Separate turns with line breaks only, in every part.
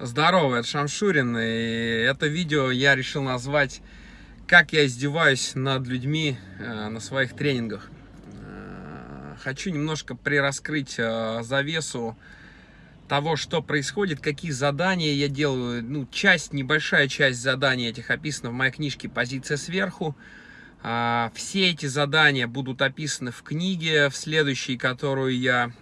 Здорово, это Шамшурин, и это видео я решил назвать «Как я издеваюсь над людьми э, на своих тренингах». Э, хочу немножко прираскрыть э, завесу того, что происходит, какие задания я делаю. Ну, часть, небольшая часть заданий этих описана в моей книжке «Позиция сверху». Все эти задания будут описаны в книге, в следующей, которую я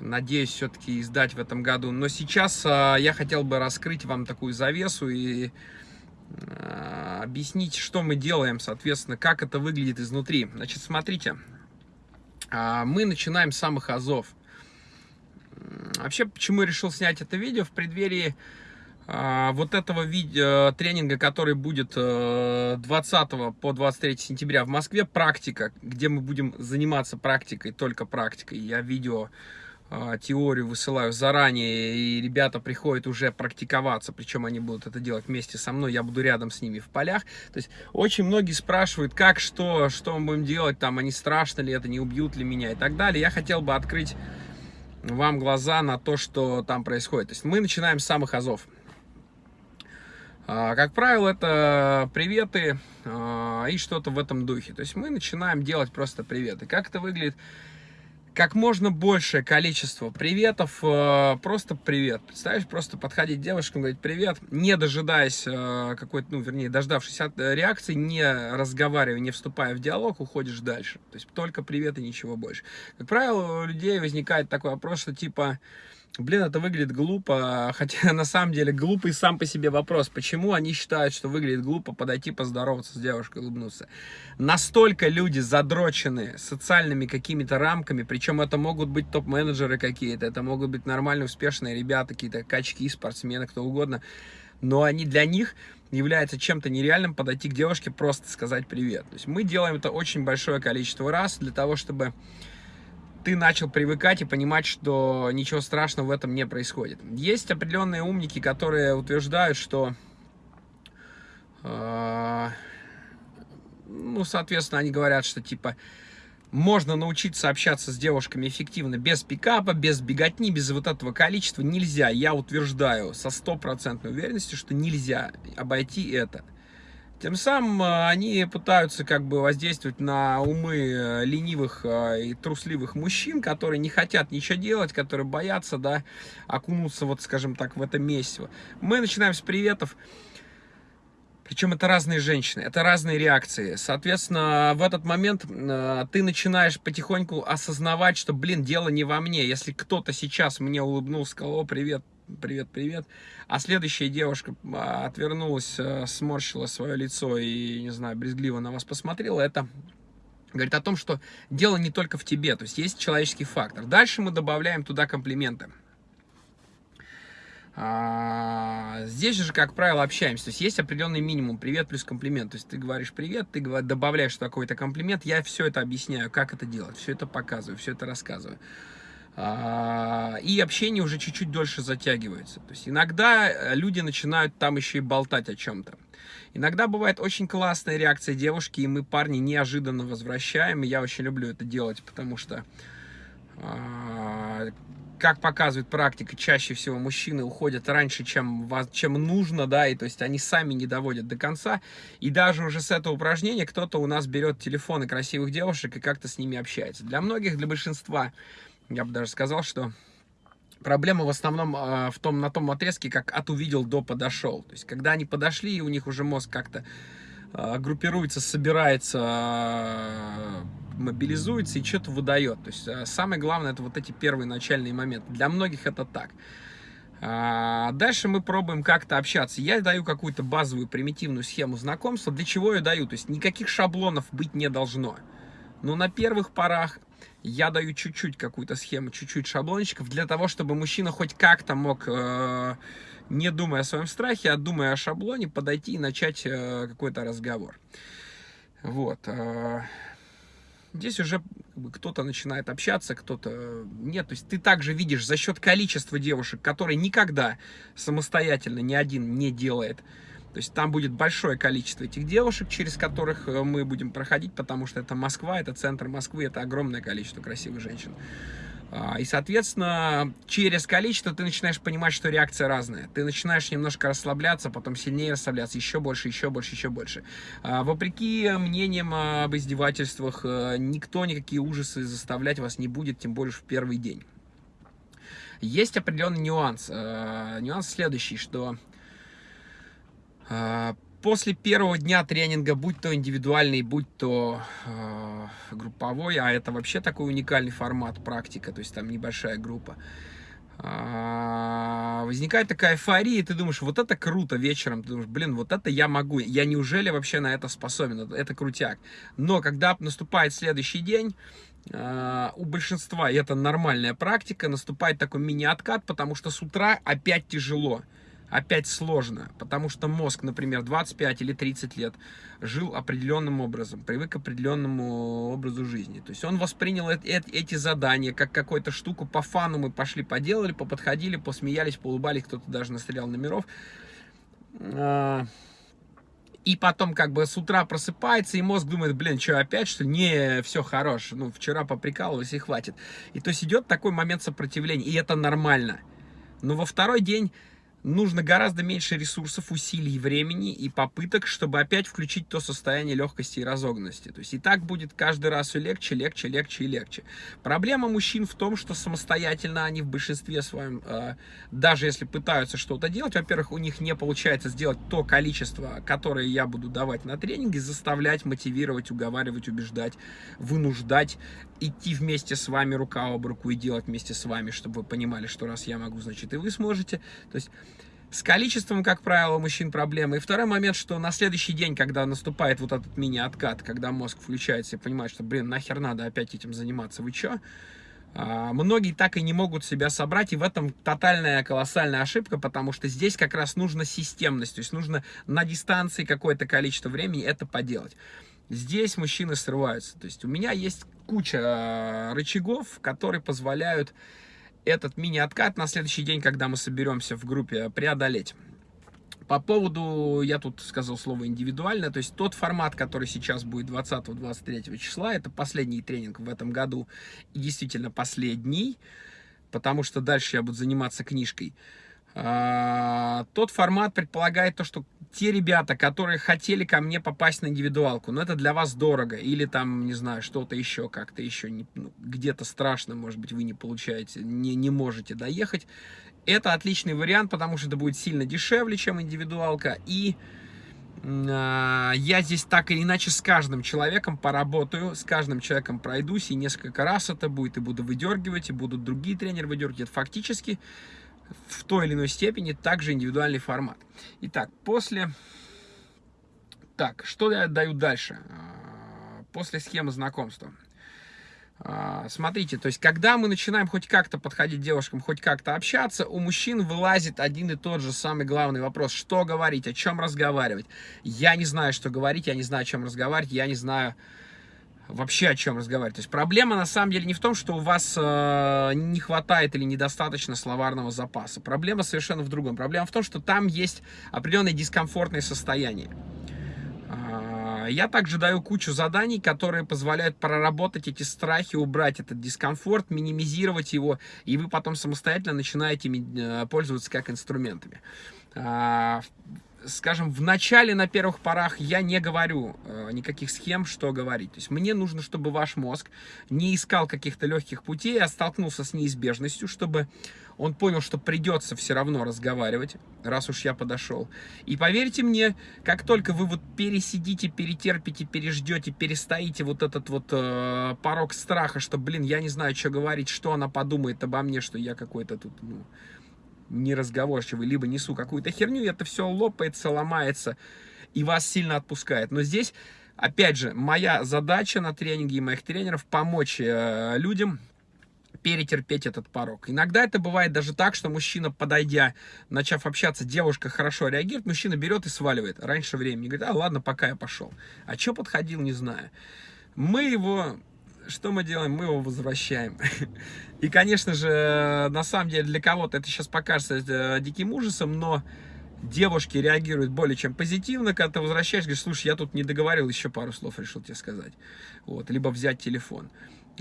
надеюсь все-таки издать в этом году. Но сейчас э, я хотел бы раскрыть вам такую завесу и э, объяснить, что мы делаем, соответственно, как это выглядит изнутри. Значит, смотрите, э, мы начинаем с самых азов. Вообще, почему я решил снять это видео в преддверии э, вот этого видео, тренинга, который будет э, 20 по 23 сентября в Москве, практика, где мы будем заниматься практикой, только практикой. Я видео а, теорию высылаю заранее, и ребята приходят уже практиковаться, причем они будут это делать вместе со мной, я буду рядом с ними в полях. То есть очень многие спрашивают, как, что, что мы будем делать, там, они страшно ли это, не убьют ли меня и так далее. Я хотел бы открыть вам глаза на то, что там происходит. То есть мы начинаем с самых азов. А, как правило, это приветы а, и что-то в этом духе. То есть мы начинаем делать просто приветы. Как это выглядит? Как можно большее количество приветов, э, просто привет. Представляешь, просто подходить девушкам, говорить привет, не дожидаясь э, какой-то, ну, вернее, дождавшись от э, реакции, не разговаривая, не вступая в диалог, уходишь дальше. То есть только привет и ничего больше. Как правило, у людей возникает такой вопрос, что типа, Блин, это выглядит глупо, хотя на самом деле глупый сам по себе вопрос. Почему они считают, что выглядит глупо подойти поздороваться с девушкой, улыбнуться? Настолько люди задрочены социальными какими-то рамками, причем это могут быть топ-менеджеры какие-то, это могут быть нормальные, успешные ребята, какие-то качки, спортсмены, кто угодно. Но они для них является чем-то нереальным подойти к девушке, просто сказать привет. То есть мы делаем это очень большое количество раз для того, чтобы ты начал привыкать и понимать, что ничего страшного в этом не происходит. Есть определенные умники, которые утверждают, что, э, ну, соответственно, они говорят, что, типа, можно научиться общаться с девушками эффективно без пикапа, без беготни, без вот этого количества. Нельзя, я утверждаю со стопроцентной уверенностью, что нельзя обойти это. Тем самым э, они пытаются как бы воздействовать на умы э, ленивых э, и трусливых мужчин, которые не хотят ничего делать, которые боятся, да, окунуться, вот, скажем так, в это месиво. Мы начинаем с приветов. Причем это разные женщины, это разные реакции. Соответственно, в этот момент э, ты начинаешь потихоньку осознавать, что, блин, дело не во мне. Если кто-то сейчас мне улыбнулся, сказал, привет, привет, привет. А следующая девушка а, отвернулась, э, сморщила свое лицо и, не знаю, брезгливо на вас посмотрела, это говорит о том, что дело не только в тебе, то есть есть человеческий фактор. Дальше мы добавляем туда комплименты. А, здесь же, как правило, общаемся. То есть есть определенный минимум. Привет плюс комплимент. То есть ты говоришь привет, ты добавляешь какой-то комплимент. Я все это объясняю, как это делать. Все это показываю, все это рассказываю. А, и общение уже чуть-чуть дольше затягивается. То есть иногда э, люди начинают там еще и болтать о чем-то. Иногда бывает очень классная реакция девушки, и мы парни неожиданно возвращаем. И я очень люблю это делать, потому что, а, как показывает практика, чаще всего мужчины уходят раньше, чем, чем нужно, да, и то есть они сами не доводят до конца. И даже уже с этого упражнения кто-то у нас берет телефоны красивых девушек и как-то с ними общается. Для многих, для большинства я бы даже сказал, что проблема в основном э, в том, на том отрезке, как от увидел до подошел. То есть, когда они подошли, и у них уже мозг как-то э, группируется, собирается, э, мобилизуется и что-то выдает. То есть, э, самое главное, это вот эти первые начальные моменты. Для многих это так. Дальше мы пробуем как-то общаться. Я даю какую-то базовую примитивную схему знакомства. Для чего я даю? То есть никаких шаблонов быть не должно. Но на первых порах я даю чуть-чуть какую-то схему, чуть-чуть шаблончиков, для того, чтобы мужчина хоть как-то мог, э, не думая о своем страхе, а думая о шаблоне, подойти и начать э, какой-то разговор. Вот. Э, здесь уже кто-то начинает общаться, кто-то нет. То есть ты также видишь за счет количества девушек, которые никогда самостоятельно ни один не делает, то есть там будет большое количество этих девушек, через которых э, мы будем проходить, потому что это Москва, это центр Москвы, это огромное количество красивых женщин. А, и, соответственно, через количество ты начинаешь понимать, что реакция разная. Ты начинаешь немножко расслабляться, потом сильнее расслабляться, еще больше, еще больше, еще больше. А, вопреки мнениям об издевательствах, э, никто никакие ужасы заставлять вас не будет, тем более в первый день. Есть определенный нюанс. Э, нюанс следующий, что после первого дня тренинга, будь то индивидуальный, будь то э, групповой, а это вообще такой уникальный формат практика, то есть там небольшая группа, э, возникает такая эйфория, и ты думаешь, вот это круто вечером, ты думаешь, блин, вот это я могу, я неужели вообще на это способен, это, крутяк. Но когда наступает следующий день, у большинства, и это нормальная практика, наступает такой мини-откат, потому что с утра опять тяжело опять сложно, потому что мозг, например, 25 или 30 лет жил определенным образом, привык к определенному образу жизни. То есть он воспринял эти задания как какую-то штуку по фану мы пошли, поделали, поподходили, посмеялись, поулыбались, кто-то даже настрелял номеров. А, и потом как бы с утра просыпается, и мозг думает, блин, что опять, что не, все хорош, ну, вчера поприкалывались и хватит. И то есть идет такой момент сопротивления, и это нормально. Но во второй день нужно гораздо меньше ресурсов, усилий, времени и попыток, чтобы опять включить то состояние легкости и разогнанности. То есть и так будет каждый раз все легче, легче, легче и легче. Проблема мужчин в том, что самостоятельно они в большинстве своем, э, даже если пытаются что-то делать, во-первых, у них не получается сделать то количество, которое я буду давать на тренинге, заставлять, мотивировать, уговаривать, убеждать, вынуждать, идти вместе с вами рука об руку и делать вместе с вами, чтобы вы понимали, что раз я могу, значит и вы сможете. То есть с количеством, как правило, мужчин проблемы. И второй момент, что на следующий день, когда наступает вот этот мини-откат, когда мозг включается и понимает, что, блин, нахер надо опять этим заниматься, вы чё? А, многие так и не могут себя собрать, и в этом тотальная колоссальная ошибка, потому что здесь как раз нужна системность, то есть нужно на дистанции какое-то количество времени это поделать. Здесь мужчины срываются, то есть у меня есть куча а, рычагов, которые позволяют этот мини-откат на следующий день, когда мы соберемся в группе, преодолеть. По поводу, я тут сказал слово индивидуально, то есть тот формат, который сейчас будет 20-23 числа, это последний тренинг в этом году и действительно последний, потому что дальше я буду заниматься книжкой. А, тот формат предполагает то, что те ребята, которые хотели ко мне попасть на индивидуалку, но это для вас дорого, или там, не знаю, что-то еще, как-то еще, ну, где-то страшно, может быть, вы не получаете, не, не можете доехать, это отличный вариант, потому что это будет сильно дешевле, чем индивидуалка, и э, я здесь так или иначе с каждым человеком поработаю, с каждым человеком пройдусь, и несколько раз это будет, и буду выдергивать, и будут другие тренеры выдергивать, это фактически в той или иной степени также индивидуальный формат. Итак, после... Так, что я даю дальше? А, после схемы знакомства. А, смотрите, то есть, когда мы начинаем хоть как-то подходить девушкам, хоть как-то общаться, у мужчин вылазит один и тот же самый главный вопрос. Что говорить, о чем разговаривать? Я не знаю, что говорить, я не знаю, о чем разговаривать, я не знаю, вообще о чем разговаривать. То есть проблема на самом деле не в том, что у вас э, не хватает или недостаточно словарного запаса. Проблема совершенно в другом. Проблема в том, что там есть определенное дискомфортное состояние. Э, я также даю кучу заданий, которые позволяют проработать эти страхи, убрать этот дискомфорт, минимизировать его, и вы потом самостоятельно начинаете э, пользоваться как инструментами. Э, скажем, в начале, на первых порах я не говорю э, никаких схем, что говорить. То есть мне нужно, чтобы ваш мозг не искал каких-то легких путей, а столкнулся с неизбежностью, чтобы он понял, что придется все равно разговаривать, раз уж я подошел. И поверьте мне, как только вы вот пересидите, перетерпите, переждете, перестоите вот этот вот э, порог страха, что, блин, я не знаю, что говорить, что она подумает обо мне, что я какой-то тут, ну, неразговорчивый, либо несу какую-то херню, и это все лопается, ломается, и вас сильно отпускает. Но здесь, опять же, моя задача на тренинге и моих тренеров помочь э, людям перетерпеть этот порог. Иногда это бывает даже так, что мужчина, подойдя, начав общаться, девушка хорошо реагирует, мужчина берет и сваливает раньше времени. Говорит, а ладно, пока я пошел. А что подходил, не знаю. Мы его что мы делаем? Мы его возвращаем. И, конечно же, на самом деле для кого-то это сейчас покажется э, диким ужасом, но девушки реагируют более чем позитивно, когда ты возвращаешь, говоришь, слушай, я тут не договорил, еще пару слов решил тебе сказать. Вот, либо взять телефон.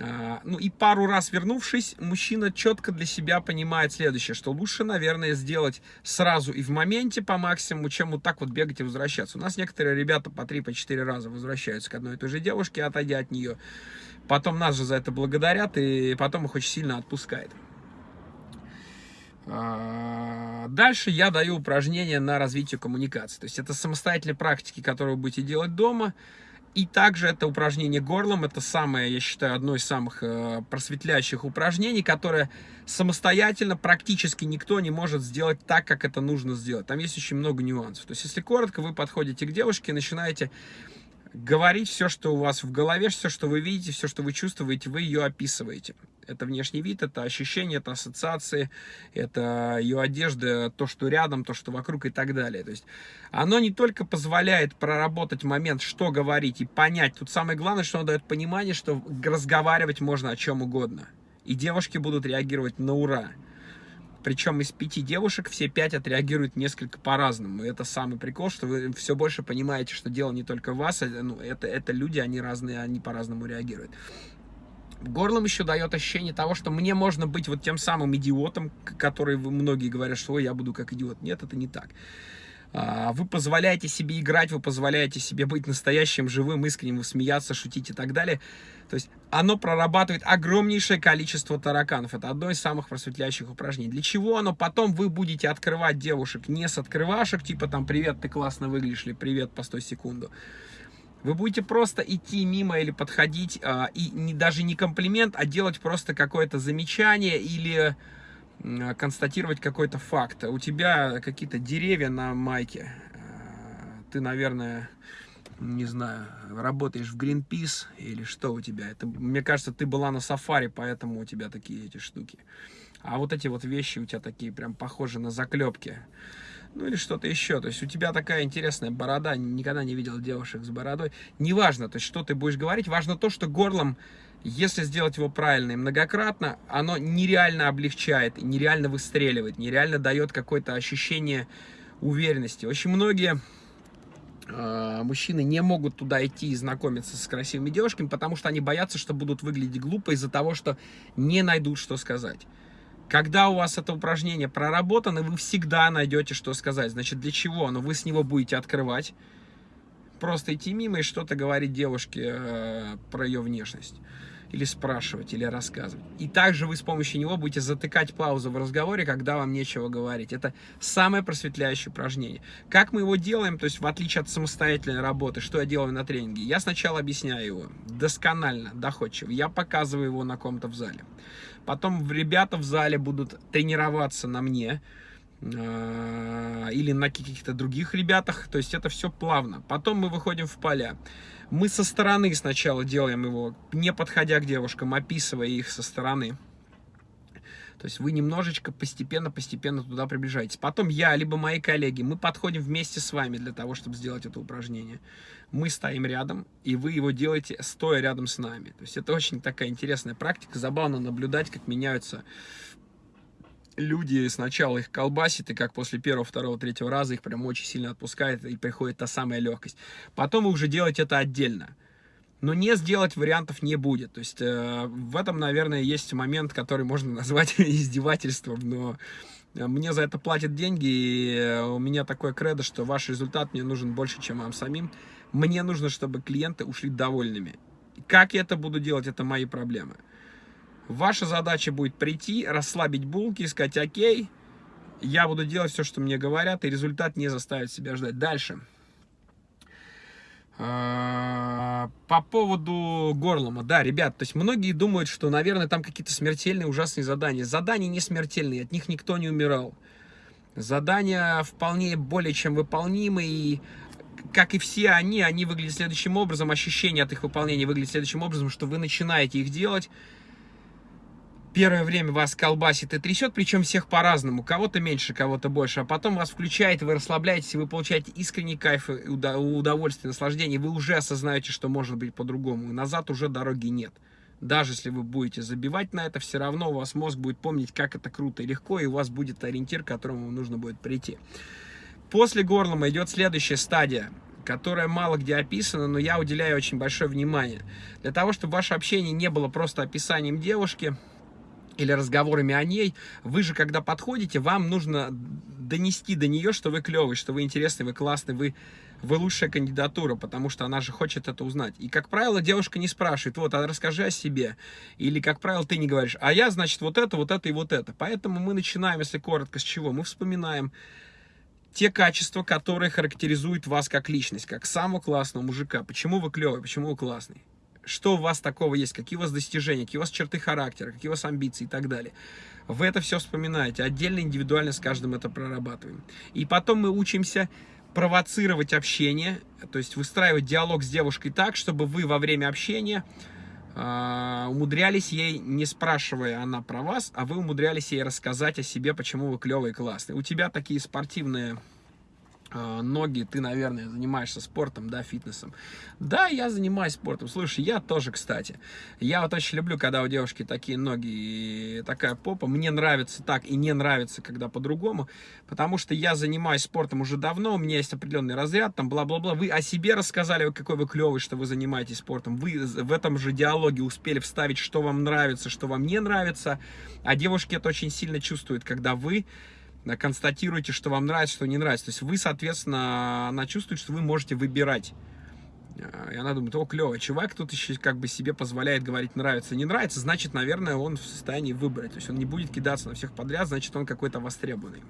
А, ну и пару раз вернувшись, мужчина четко для себя понимает следующее, что лучше, наверное, сделать сразу и в моменте по максимуму, чем вот так вот бегать и возвращаться. У нас некоторые ребята по 3-4 по раза возвращаются к одной и той же девушке, отойдя от нее. Потом нас же за это благодарят, и потом их очень сильно отпускает. А, дальше я даю упражнения на развитие коммуникации. То есть это самостоятельные практики, которые вы будете делать дома. И также это упражнение горлом, это самое, я считаю, одно из самых э, просветляющих упражнений, которое самостоятельно практически никто не может сделать так, как это нужно сделать. Там есть очень много нюансов. То есть, если коротко, вы подходите к девушке и начинаете говорить все, что у вас в голове, все, что вы видите, все, что вы чувствуете, вы ее описываете. Это внешний вид, это ощущения, это ассоциации, это ее одежда, то, что рядом, то, что вокруг и так далее. То есть оно не только позволяет проработать момент, что говорить и понять. Тут самое главное, что оно дает понимание, что разговаривать можно о чем угодно. И девушки будут реагировать на ура. Причем из пяти девушек все пять отреагируют несколько по-разному. Это самый прикол, что вы все больше понимаете, что дело не только вас, а, ну, это, это люди, они разные, они по-разному реагируют. Горлом еще дает ощущение того, что мне можно быть вот тем самым идиотом, который многие говорят, что я буду как идиот. Нет, это не так. А, вы позволяете себе играть, вы позволяете себе быть настоящим, живым, искренним, смеяться, шутить и так далее. То есть оно прорабатывает огромнейшее количество тараканов. Это одно из самых просветляющих упражнений. Для чего оно? Потом вы будете открывать девушек не с открывашек, типа там «Привет, ты классно выглядишь» или «Привет, постой секунду». Вы будете просто идти мимо или подходить, а, и даже не комплимент, а делать просто какое-то замечание или констатировать какой-то факт. У тебя какие-то деревья на майке. А, ты, наверное, не знаю, работаешь в Greenpeace или что у тебя. Это, мне кажется, ты была на сафари, поэтому у тебя такие эти штуки. А вот эти вот вещи у тебя такие прям похожи на заклепки ну или что-то еще. То есть у тебя такая интересная борода, никогда не видел девушек с бородой. Неважно, то есть что ты будешь говорить, важно то, что горлом, если сделать его правильно и многократно, оно нереально облегчает, нереально выстреливает, нереально дает какое-то ощущение уверенности. Очень многие э, мужчины не могут туда идти и знакомиться с красивыми девушками, потому что они боятся, что будут выглядеть глупо из-за того, что не найдут, что сказать. Когда у вас это упражнение проработано, вы всегда найдете, что сказать. Значит, для чего? Но вы с него будете открывать. Просто идти мимо и что-то говорить девушке э, про ее внешность. Или спрашивать, или рассказывать. И также вы с помощью него будете затыкать паузу в разговоре, когда вам нечего говорить. Это самое просветляющее упражнение. Как мы его делаем, то есть в отличие от самостоятельной работы, что я делаю на тренинге? Я сначала объясняю его досконально, доходчиво. Я показываю его на ком-то в зале. Потом ребята в зале будут тренироваться на мне или на каких-то других ребятах. То есть это все плавно. Потом мы выходим в поля. Мы со стороны сначала делаем его, не подходя к девушкам, описывая их со стороны. То есть вы немножечко постепенно-постепенно туда приближаетесь. Потом я, либо мои коллеги, мы подходим вместе с вами для того, чтобы сделать это упражнение. Мы стоим рядом, и вы его делаете стоя рядом с нами. То есть это очень такая интересная практика. Забавно наблюдать, как меняются люди сначала их колбасит, и как после первого, второго, третьего раза их прям очень сильно отпускает, и приходит та самая легкость. Потом уже делаете это отдельно но не сделать вариантов не будет. То есть э, в этом, наверное, есть момент, который можно назвать издевательством, но э, мне за это платят деньги, и э, у меня такое кредо, что ваш результат мне нужен больше, чем вам самим. Мне нужно, чтобы клиенты ушли довольными. Как я это буду делать, это мои проблемы. Ваша задача будет прийти, расслабить булки, сказать «Окей», я буду делать все, что мне говорят, и результат не заставит себя ждать. Дальше. А, по поводу горлома, да, ребят, то есть многие думают, что, наверное, там какие-то смертельные, ужасные задания. Задания не смертельные, от них никто не умирал. Задания вполне более чем выполнимы, и как и все они, они выглядят следующим образом, ощущение от их выполнения выглядит следующим образом, что вы начинаете их делать, первое время вас колбасит и трясет, причем всех по-разному, кого-то меньше, кого-то больше, а потом вас включает, вы расслабляетесь, вы получаете искренний кайф, удовольствие, наслаждение, вы уже осознаете, что может быть по-другому, назад уже дороги нет. Даже если вы будете забивать на это, все равно у вас мозг будет помнить, как это круто и легко, и у вас будет ориентир, к которому нужно будет прийти. После горлома идет следующая стадия. которая мало где описана, но я уделяю очень большое внимание. Для того, чтобы ваше общение не было просто описанием девушки или разговорами о ней, вы же, когда подходите, вам нужно донести до нее, что вы клевый, что вы интересный, вы классный, вы, вы лучшая кандидатура, потому что она же хочет это узнать. И, как правило, девушка не спрашивает, вот, а расскажи о себе. Или, как правило, ты не говоришь, а я, значит, вот это, вот это и вот это. Поэтому мы начинаем, если коротко, с чего? Мы вспоминаем те качества, которые характеризуют вас как личность, как самого классного мужика. Почему вы клевый, почему вы классный? Что у вас такого есть, какие у вас достижения, какие у вас черты характера, какие у вас амбиции и так далее. Вы это все вспоминаете, отдельно, индивидуально с каждым это прорабатываем. И потом мы учимся провоцировать общение, то есть выстраивать диалог с девушкой так, чтобы вы во время общения э, умудрялись ей, не спрашивая она про вас, а вы умудрялись ей рассказать о себе, почему вы клевый и классный. У тебя такие спортивные а, ноги, ты, наверное, занимаешься спортом, да, фитнесом. Да, я занимаюсь спортом. Слушай, я тоже, кстати. Я вот очень люблю, когда у девушки такие ноги и такая попа. Мне нравится так и не нравится, когда по-другому. Потому что я занимаюсь спортом уже давно, у меня есть определенный разряд, там, бла-бла-бла. Вы о себе рассказали, какой вы клевый, что вы занимаетесь спортом. Вы в этом же диалоге успели вставить, что вам нравится, что вам не нравится. А девушки это очень сильно чувствуют, когда вы констатируете, что вам нравится, что не нравится. То есть вы, соответственно, она чувствует, что вы можете выбирать. И она думает, о, клево, чувак тут еще как бы себе позволяет говорить нравится, не нравится, значит, наверное, он в состоянии выбрать. То есть он не будет кидаться на всех подряд, значит, он какой-то востребованный.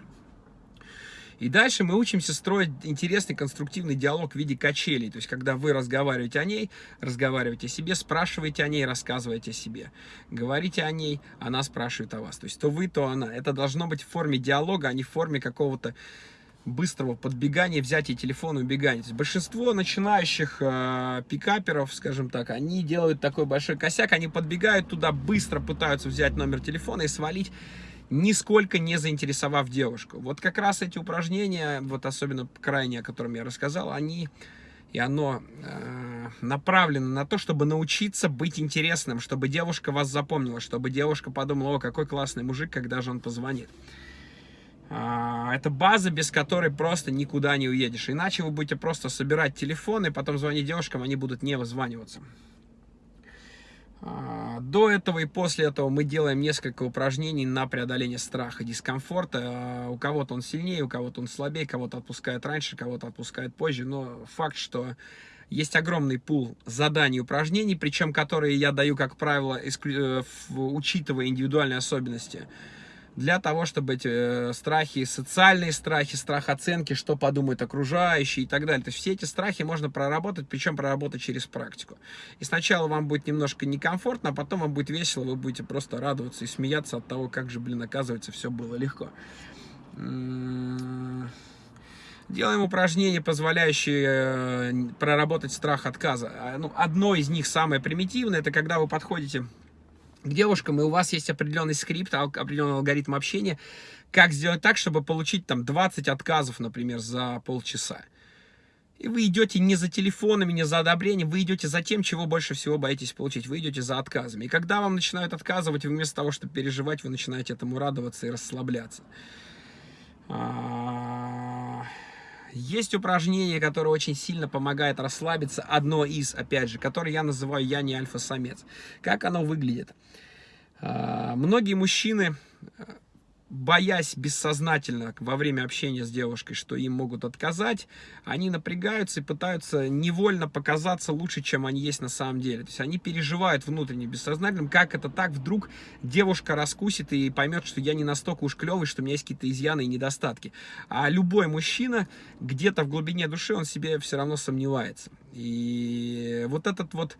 И дальше мы учимся строить интересный конструктивный диалог в виде качелей. То есть, когда вы разговариваете о ней, разговариваете о себе, спрашиваете о ней, рассказываете о себе. Говорите о ней, она спрашивает о вас. То есть, то вы, то она. Это должно быть в форме диалога, а не в форме какого-то быстрого подбегания, взятия телефона и убегания. Большинство начинающих э, пикаперов, скажем так, они делают такой большой косяк, они подбегают туда, быстро пытаются взять номер телефона и свалить нисколько не заинтересовав девушку. Вот как раз эти упражнения, вот особенно крайние, о котором я рассказал, они и оно э, направлено на то, чтобы научиться быть интересным, чтобы девушка вас запомнила, чтобы девушка подумала, о, какой классный мужик, когда же он позвонит. Э, это база, без которой просто никуда не уедешь. Иначе вы будете просто собирать телефоны, потом звонить девушкам, они будут не вызваниваться. А, до этого и после этого мы делаем несколько упражнений на преодоление страха, дискомфорта. А, у кого-то он сильнее, у кого-то он слабее, кого-то отпускает раньше, кого-то отпускает позже. Но факт, что есть огромный пул заданий и упражнений, причем которые я даю, как правило, э, учитывая индивидуальные особенности для того, чтобы эти э, страхи, социальные страхи, страх оценки, что подумают окружающие и так далее. То есть все эти страхи можно проработать, причем проработать через практику. И сначала вам будет немножко некомфортно, а потом вам будет весело, вы будете просто радоваться и смеяться от того, как же, блин, оказывается, все было легко. М-м-м. Делаем упражнения, позволяющие э, проработать страх отказа. А, ну, одно из них, самое примитивное, это когда вы подходите к девушкам, и у вас есть определенный скрипт, определенный алгоритм общения, как сделать так, чтобы получить там 20 отказов, например, за полчаса. И вы идете не за телефонами, не за одобрением, вы идете за тем, чего больше всего боитесь получить. Вы идете за отказами. И когда вам начинают отказывать, вместо того, чтобы переживать, вы начинаете этому радоваться и расслабляться. Есть упражнение, которое очень сильно помогает расслабиться. Одно из, опять же, которое я называю «Я не альфа-самец». Как оно выглядит? А, многие мужчины боясь бессознательно во время общения с девушкой, что им могут отказать, они напрягаются и пытаются невольно показаться лучше, чем они есть на самом деле. То есть они переживают внутренне, бессознательно, как это так, вдруг девушка раскусит и поймет, что я не настолько уж клевый, что у меня есть какие-то изъяны и недостатки. А любой мужчина где-то в глубине души, он себе все равно сомневается. И вот этот вот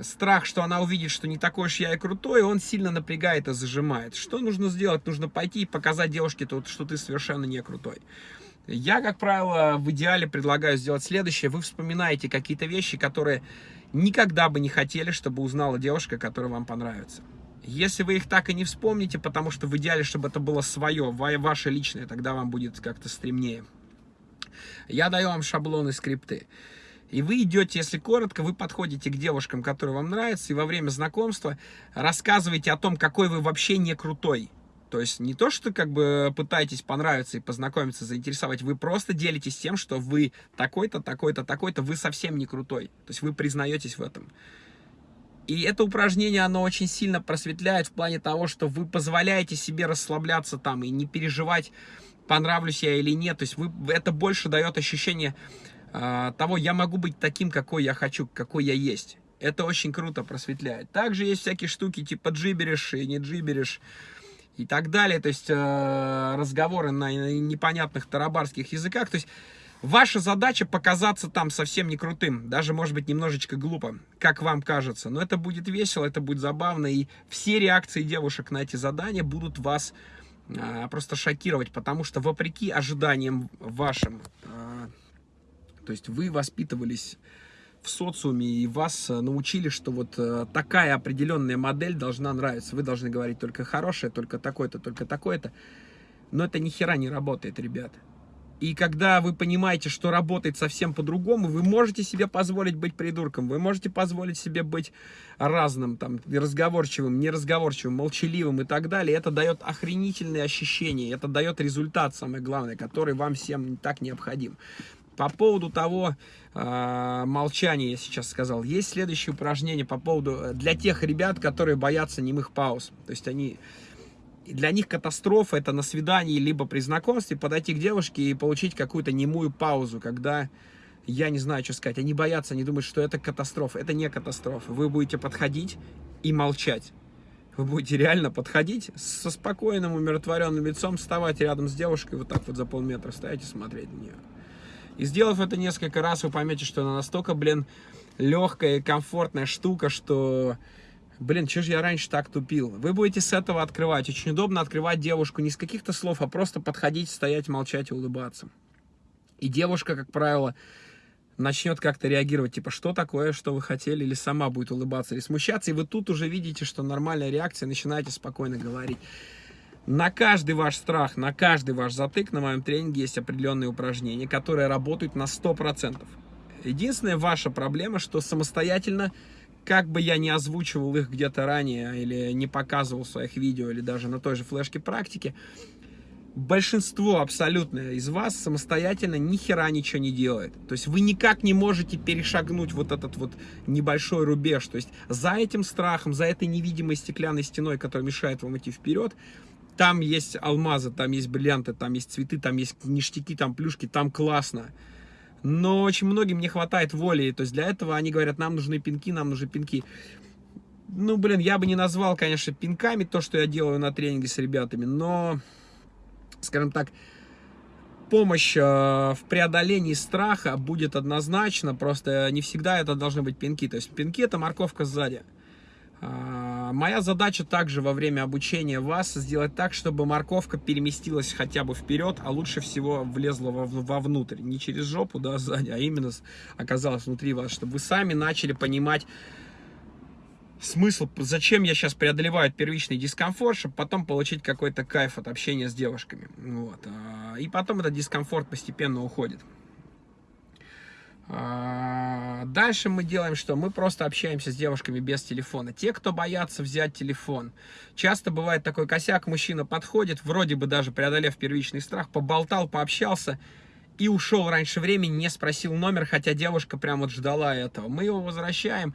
страх, что она увидит, что не такой уж я и крутой, он сильно напрягает и зажимает. Что нужно сделать? Нужно пойти и показать девушке, что ты совершенно не крутой. Я, как правило, в идеале предлагаю сделать следующее. Вы вспоминаете какие-то вещи, которые никогда бы не хотели, чтобы узнала девушка, которая вам понравится. Если вы их так и не вспомните, потому что в идеале, чтобы это было свое, ваше личное, тогда вам будет как-то стремнее. Я даю вам шаблоны, скрипты. И вы идете, если коротко, вы подходите к девушкам, которые вам нравятся, и во время знакомства рассказываете о том, какой вы вообще не крутой. То есть не то, что как бы пытаетесь понравиться и познакомиться, заинтересовать, вы просто делитесь тем, что вы такой-то, такой-то, такой-то, вы совсем не крутой. То есть вы признаетесь в этом. И это упражнение, оно очень сильно просветляет в плане того, что вы позволяете себе расслабляться там и не переживать, понравлюсь я или нет. То есть вы, это больше дает ощущение того, я могу быть таким, какой я хочу, какой я есть. Это очень круто просветляет. Также есть всякие штуки типа джиберишь и не джиберишь и так далее. То есть э, разговоры на непонятных тарабарских языках. То есть Ваша задача показаться там совсем не крутым, даже, может быть, немножечко глупо, как вам кажется. Но это будет весело, это будет забавно, и все реакции девушек на эти задания будут вас а, просто шокировать, потому что вопреки ожиданиям вашим, а, то есть вы воспитывались в социуме и вас научили, что вот а, такая определенная модель должна нравиться. Вы должны говорить только хорошее, только такое-то, только такое-то. Но это ни хера не работает, ребят. И когда вы понимаете, что работает совсем по-другому, вы можете себе позволить быть придурком, вы можете позволить себе быть разным, там, разговорчивым, неразговорчивым, молчаливым и так далее. Это дает охренительные ощущения, это дает результат, самое главное, который вам всем так необходим. По поводу того э, молчания, я сейчас сказал, есть следующее упражнение по поводу, э, для тех ребят, которые боятся немых пауз. То есть они для них катастрофа это на свидании, либо при знакомстве подойти к девушке и получить какую-то немую паузу, когда я не знаю, что сказать. Они боятся, они думают, что это катастрофа. Это не катастрофа. Вы будете подходить и молчать. Вы будете реально подходить со спокойным, умиротворенным лицом, вставать рядом с девушкой, вот так вот за полметра стоять и смотреть на нее. И сделав это несколько раз, вы поймете, что она настолько, блин, легкая и комфортная штука, что Блин, что же я раньше так тупил? Вы будете с этого открывать. Очень удобно открывать девушку не с каких-то слов, а просто подходить, стоять, молчать и улыбаться. И девушка, как правило, начнет как-то реагировать, типа, что такое, что вы хотели, или сама будет улыбаться, или смущаться, и вы тут уже видите, что нормальная реакция, начинаете спокойно говорить. На каждый ваш страх, на каждый ваш затык на моем тренинге есть определенные упражнения, которые работают на 100%. Единственная ваша проблема, что самостоятельно как бы я не озвучивал их где-то ранее, или не показывал в своих видео, или даже на той же флешке практики, большинство абсолютно из вас самостоятельно ни хера ничего не делает. То есть вы никак не можете перешагнуть вот этот вот небольшой рубеж. То есть за этим страхом, за этой невидимой стеклянной стеной, которая мешает вам идти вперед, там есть алмазы, там есть бриллианты, там есть цветы, там есть ништяки, там плюшки, там классно. Но очень многим не хватает воли. То есть для этого они говорят, нам нужны пинки, нам нужны пинки. Ну, блин, я бы не назвал, конечно, пинками то, что я делаю на тренинге с ребятами, но, скажем так, помощь э, в преодолении страха будет однозначно, просто не всегда это должны быть пинки. То есть пинки это морковка сзади. А, моя задача также во время обучения вас сделать так, чтобы морковка переместилась хотя бы вперед, а лучше всего влезла вовнутрь. Не через жопу, да, сзади, а именно оказалась внутри вас, чтобы вы сами начали понимать смысл, зачем я сейчас преодолеваю первичный дискомфорт, чтобы потом получить какой-то кайф от общения с девушками. Вот. А, и потом этот дискомфорт постепенно уходит. А, дальше мы делаем что? Мы просто общаемся с девушками без телефона. Те, кто боятся взять телефон. Часто бывает такой косяк, мужчина подходит, вроде бы даже преодолев первичный страх, поболтал, пообщался и ушел раньше времени, не спросил номер, хотя девушка прям вот ждала этого. Мы его возвращаем,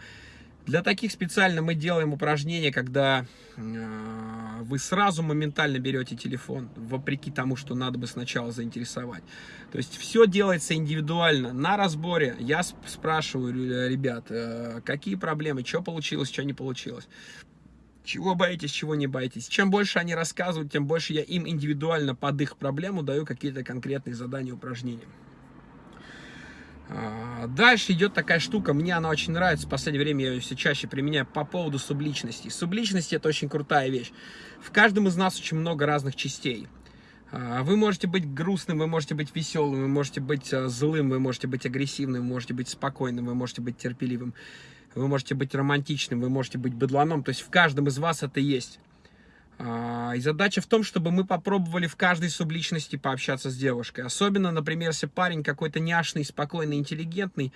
для таких специально мы делаем упражнения, когда э, вы сразу моментально берете телефон, вопреки тому, что надо бы сначала заинтересовать. То есть все делается индивидуально. На разборе я спрашиваю ребят, э, какие проблемы, что получилось, что не получилось. Чего боитесь, чего не боитесь. Чем больше они рассказывают, тем больше я им индивидуально под их проблему даю какие-то конкретные задания, упражнения. А, дальше идет такая штука, мне она очень нравится, в последнее время я ее все чаще применяю по поводу субличности. Субличность это очень крутая вещь. В каждом из нас очень много разных частей. А, вы можете быть грустным, вы можете быть веселым, вы можете быть а, злым, вы можете быть агрессивным, вы можете быть спокойным, вы можете быть терпеливым, вы можете быть романтичным, вы можете быть быдланом. То есть в каждом из вас это есть. А, и задача в том, чтобы мы попробовали в каждой субличности пообщаться с девушкой. Особенно, например, если парень какой-то няшный, спокойный, интеллигентный,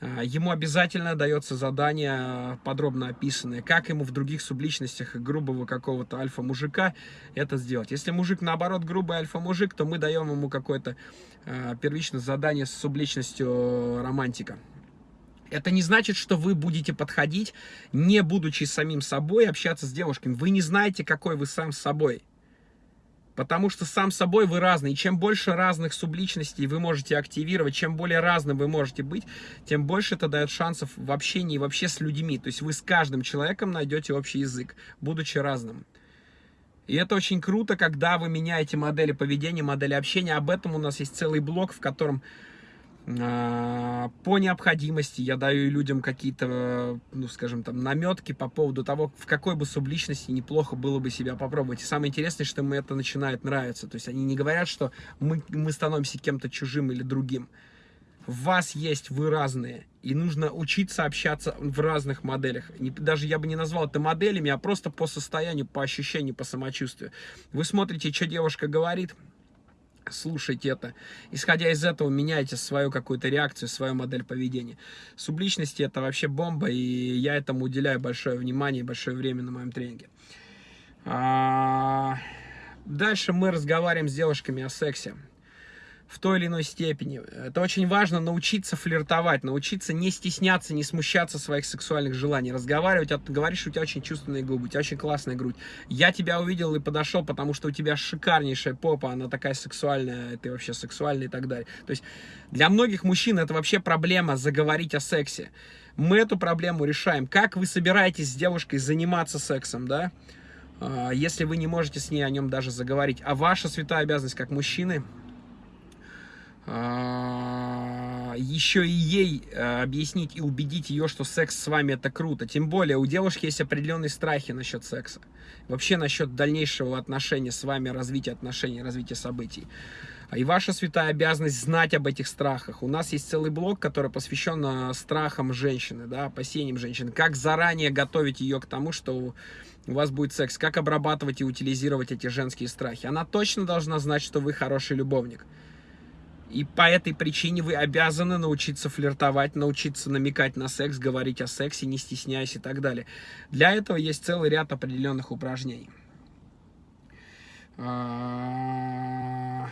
а, ему обязательно дается задание а, подробно описанное, как ему в других субличностях грубого какого-то альфа-мужика это сделать. Если мужик, наоборот, грубый альфа-мужик, то мы даем ему какое-то э, первичное задание с субличностью романтика. Это не значит, что вы будете подходить, не будучи самим собой, общаться с девушками. Вы не знаете, какой вы сам с собой. Потому что сам собой вы разный. И чем больше разных субличностей вы можете активировать, чем более разным вы можете быть, тем больше это дает шансов в общении вообще с людьми. То есть вы с каждым человеком найдете общий язык, будучи разным. И это очень круто, когда вы меняете модели поведения, модели общения. Об этом у нас есть целый блок, в котором по необходимости я даю людям какие-то, ну, скажем, там, наметки по поводу того, в какой бы субличности неплохо было бы себя попробовать. И самое интересное, что им это начинает нравиться. То есть они не говорят, что мы, мы становимся кем-то чужим или другим. В вас есть, вы разные. И нужно учиться общаться в разных моделях. Не, даже я бы не назвал это моделями, а просто по состоянию, по ощущению, по самочувствию. Вы смотрите, что девушка говорит, слушайте это. Исходя из этого, меняйте свою какую-то реакцию, свою модель поведения. Субличности это вообще бомба, и я этому уделяю большое внимание и большое время на моем тренинге. А... Дальше мы разговариваем с девушками о сексе в той или иной степени. Это очень важно научиться флиртовать, научиться не стесняться, не смущаться своих сексуальных желаний, разговаривать. А говоришь, у тебя очень чувственные губы, у тебя очень классная грудь. Я тебя увидел и подошел, потому что у тебя шикарнейшая попа, она такая сексуальная, ты вообще сексуальный и так далее. То есть для многих мужчин это вообще проблема заговорить о сексе. Мы эту проблему решаем. Как вы собираетесь с девушкой заниматься сексом, да? А, если вы не можете с ней о нем даже заговорить. А ваша святая обязанность как мужчины еще и ей э, объяснить и убедить ее, что секс с вами это круто. Тем более у девушки есть определенные страхи насчет секса. Вообще насчет дальнейшего отношения с вами, развития отношений, развития событий. А и ваша святая обязанность знать об этих страхах. У нас есть целый блок, который посвящен страхам женщины, да, опасениям женщины. Как заранее готовить ее к тому, что у вас будет секс. Как обрабатывать и утилизировать эти женские страхи. Она точно должна знать, что вы хороший любовник. И по этой причине вы обязаны научиться флиртовать, научиться намекать на секс, говорить о сексе, не стесняясь и так далее. Для этого есть целый ряд определенных упражнений. А,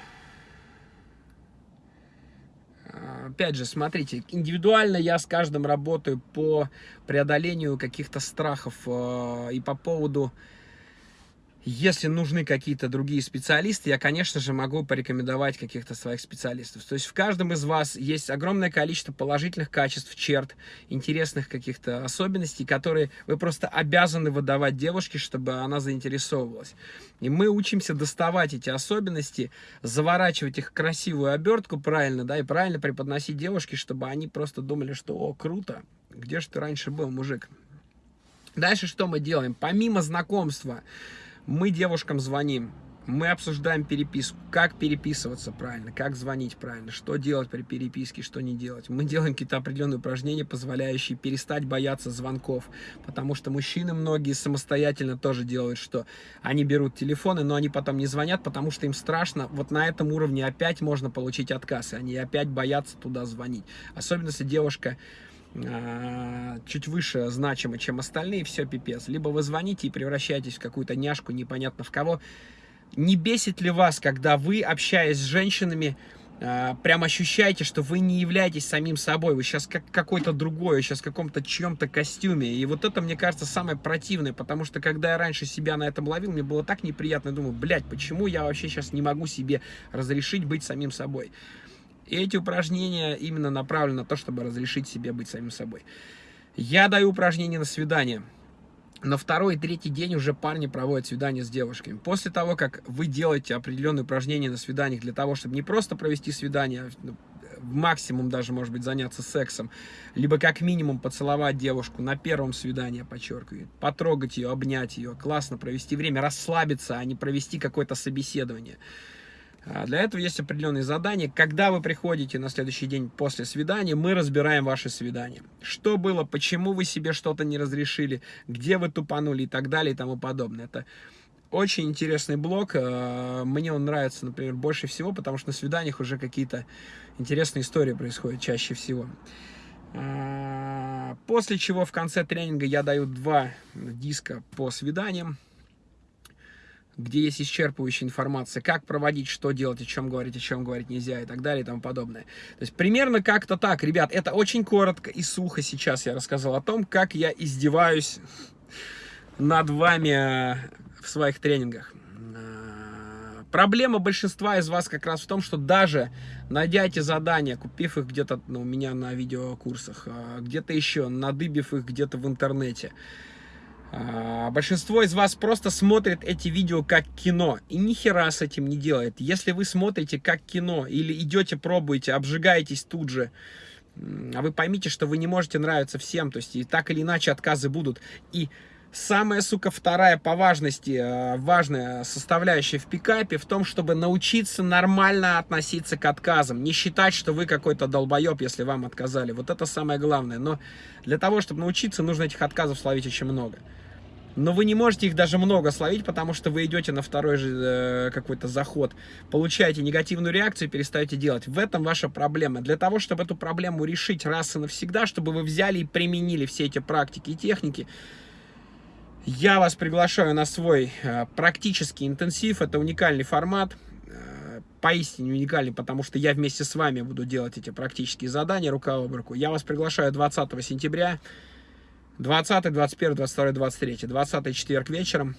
опять же, смотрите, индивидуально я с каждым работаю по преодолению каких-то страхов а, и по поводу если нужны какие-то другие специалисты, я, конечно же, могу порекомендовать каких-то своих специалистов. То есть в каждом из вас есть огромное количество положительных качеств, черт, интересных каких-то особенностей, которые вы просто обязаны выдавать девушке, чтобы она заинтересовывалась. И мы учимся доставать эти особенности, заворачивать их в красивую обертку правильно, да, и правильно преподносить девушке, чтобы они просто думали, что, о, круто, где же ты раньше был, мужик? Дальше что мы делаем? Помимо знакомства, мы девушкам звоним, мы обсуждаем переписку, как переписываться правильно, как звонить правильно, что делать при переписке, что не делать. Мы делаем какие-то определенные упражнения, позволяющие перестать бояться звонков, потому что мужчины многие самостоятельно тоже делают, что они берут телефоны, но они потом не звонят, потому что им страшно. Вот на этом уровне опять можно получить отказ, и они опять боятся туда звонить. Особенно если девушка чуть выше значимы, чем остальные, все пипец. Либо вы звоните и превращаетесь в какую-то няшку, непонятно в кого. Не бесит ли вас, когда вы, общаясь с женщинами, а, прям ощущаете, что вы не являетесь самим собой, вы сейчас как какой-то другой, вы сейчас в каком-то чьем-то костюме. И вот это, мне кажется, самое противное, потому что когда я раньше себя на этом ловил, мне было так неприятно, думаю, блядь, почему я вообще сейчас не могу себе разрешить быть самим собой? И эти упражнения именно направлены на то, чтобы разрешить себе быть самим собой. Я даю упражнения на свидание. На второй и третий день уже парни проводят свидание с девушками. После того, как вы делаете определенные упражнения на свиданиях для того, чтобы не просто провести свидание, а, ну, максимум даже, может быть, заняться сексом, либо как минимум поцеловать девушку на первом свидании, подчеркиваю, потрогать ее, обнять ее, классно провести время, расслабиться, а не провести какое-то собеседование. А, для этого есть определенные задания. Когда вы приходите на следующий день после свидания, мы разбираем ваше свидание. Что было, почему вы себе что-то не разрешили, где вы тупанули и так далее и тому подобное. Это очень интересный блог. А, мне он нравится, например, больше всего, потому что на свиданиях уже какие-то интересные истории происходят чаще всего. А, после чего в конце тренинга я даю два диска по свиданиям, где есть исчерпывающая информация, как проводить, что делать, о чем говорить, о чем говорить нельзя и так далее и тому подобное. То есть примерно как-то так, ребят, это очень коротко и сухо сейчас я рассказал о том, как я издеваюсь над вами в своих тренингах. А, проблема большинства из вас как раз в том, что даже найдя эти задания, купив их где-то ну, у меня на видеокурсах, а, где-то еще, надыбив их где-то в интернете, большинство из вас просто смотрит эти видео как кино и ни хера с этим не делает. Если вы смотрите как кино или идете, пробуете, обжигаетесь тут же, а вы поймите, что вы не можете нравиться всем, то есть и так или иначе отказы будут. И самая, сука, вторая по важности, э, важная составляющая в пикапе в том, чтобы научиться нормально относиться к отказам. Не считать, что вы какой-то долбоеб, если вам отказали. Вот это самое главное. Но для того, чтобы научиться, нужно этих отказов словить очень много. Но вы не можете их даже много словить, потому что вы идете на второй же э, какой-то заход, получаете негативную реакцию и перестаете делать. В этом ваша проблема. Для того, чтобы эту проблему решить раз и навсегда, чтобы вы взяли и применили все эти практики и техники, я вас приглашаю на свой э, практический интенсив. Это уникальный формат, э, поистине уникальный, потому что я вместе с вами буду делать эти практические задания рука об руку. Я вас приглашаю 20 сентября 20, 21, 22, 23. 20 четверг вечером.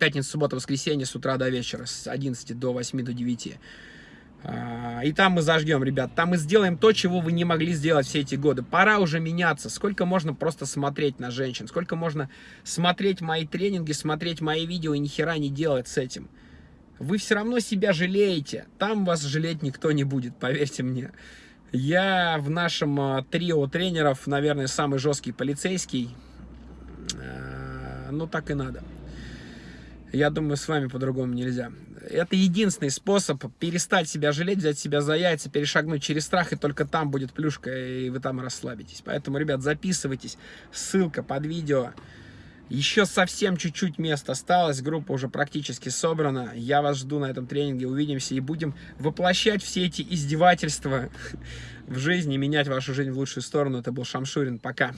Пятница, суббота, воскресенье с утра до вечера. С 11 до 8 до 9. А, и там мы зажгем, ребят. Там мы сделаем то, чего вы не могли сделать все эти годы. Пора уже меняться. Сколько можно просто смотреть на женщин? Сколько можно смотреть мои тренинги, смотреть мои видео и ни хера не делать с этим? Вы все равно себя жалеете. Там вас жалеть никто не будет, поверьте мне. Я в нашем а, трио тренеров, наверное, самый жесткий полицейский. А, ну, так и надо. Я думаю, с вами по-другому нельзя. Это единственный способ перестать себя жалеть, взять себя за яйца, перешагнуть через страх, и только там будет плюшка, и вы там расслабитесь. Поэтому, ребят, записывайтесь. Ссылка под видео. Еще совсем чуть-чуть мест осталось, группа уже практически собрана. Я вас жду на этом тренинге, увидимся и будем воплощать все эти издевательства в жизни, менять вашу жизнь в лучшую сторону. Это был Шамшурин, пока.